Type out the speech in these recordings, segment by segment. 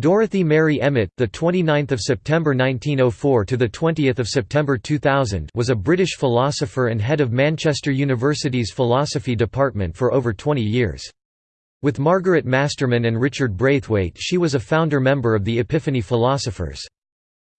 Dorothy Mary Emmet, the 29th of September 1904 to the 20th of September 2000, was a British philosopher and head of Manchester University's philosophy department for over 20 years. With Margaret Masterman and Richard Braithwaite, she was a founder member of the Epiphany Philosophers.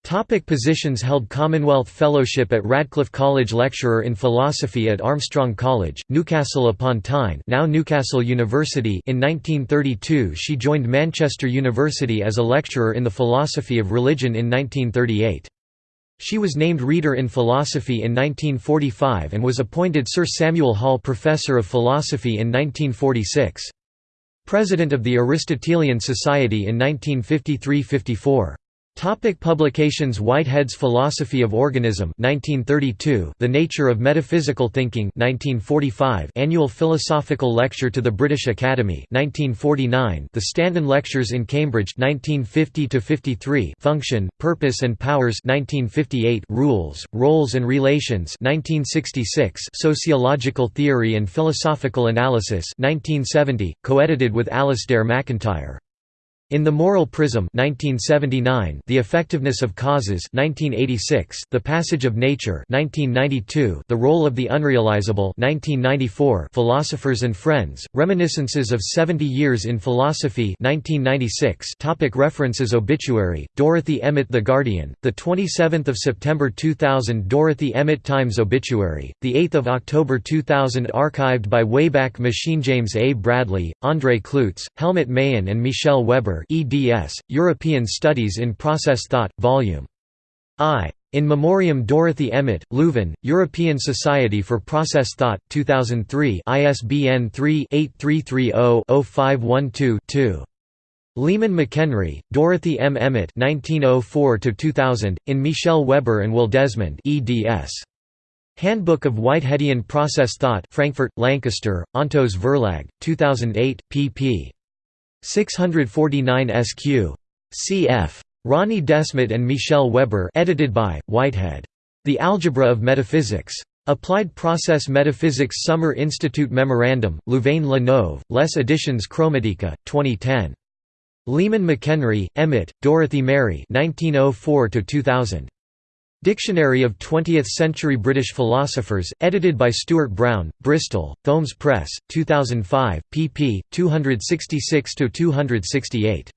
Topic positions held Commonwealth Fellowship at Radcliffe College Lecturer in Philosophy at Armstrong College, Newcastle upon Tyne now Newcastle University in 1932 she joined Manchester University as a lecturer in the philosophy of religion in 1938. She was named Reader in Philosophy in 1945 and was appointed Sir Samuel Hall Professor of Philosophy in 1946. President of the Aristotelian Society in 1953–54. Topic publications Whitehead's Philosophy of Organism 1932 The Nature of Metaphysical Thinking 1945 Annual Philosophical Lecture to the British Academy 1949 The Stanton Lectures in Cambridge 1950–53, Function, Purpose and Powers 1958 Rules, Roles and Relations 1966 Sociological Theory and Philosophical Analysis 1970 co-edited with Alasdair MacIntyre in The Moral Prism 1979, The Effectiveness of Causes 1986, The Passage of Nature 1992, The Role of the Unrealizable 1994, Philosophers and Friends, Reminiscences of Seventy Years in Philosophy 1996 topic References Obituary, Dorothy Emmet The Guardian, 27 September 2000 Dorothy Emmet Times Obituary, 8 October 2000 Archived by Wayback Machine James A. Bradley, André Cloots, Helmut Mayen and Michel Weber eds, European Studies in Process Thought, Vol. I. In Memoriam Dorothy Emmet, Leuven, European Society for Process Thought, 2003 ISBN 3-8330-0512-2. Leemon McHenry, Dorothy M. Emmet 1904–2000, in Michel Weber and Will Desmond eds. Handbook of Whiteheadian Process Thought Frankfurt, Lancaster, Ontos Verlag, 2008, pp. 649 SQ. Cf. Ronny Desmet and Michel Weber edited by, Whitehead. The Algebra of Metaphysics. Applied Process Metaphysics Summer Institute Memorandum, Louvain-la Neuve, Les Editions Chromatika, 2010. Leemon McHenry, Emmet, Dorothy Mary 1904 -2000. Dictionary of Twentieth-Century British Philosophers, edited by Stuart Brown, Bristol, Thoemmes Press, 2005, pp. 266–268.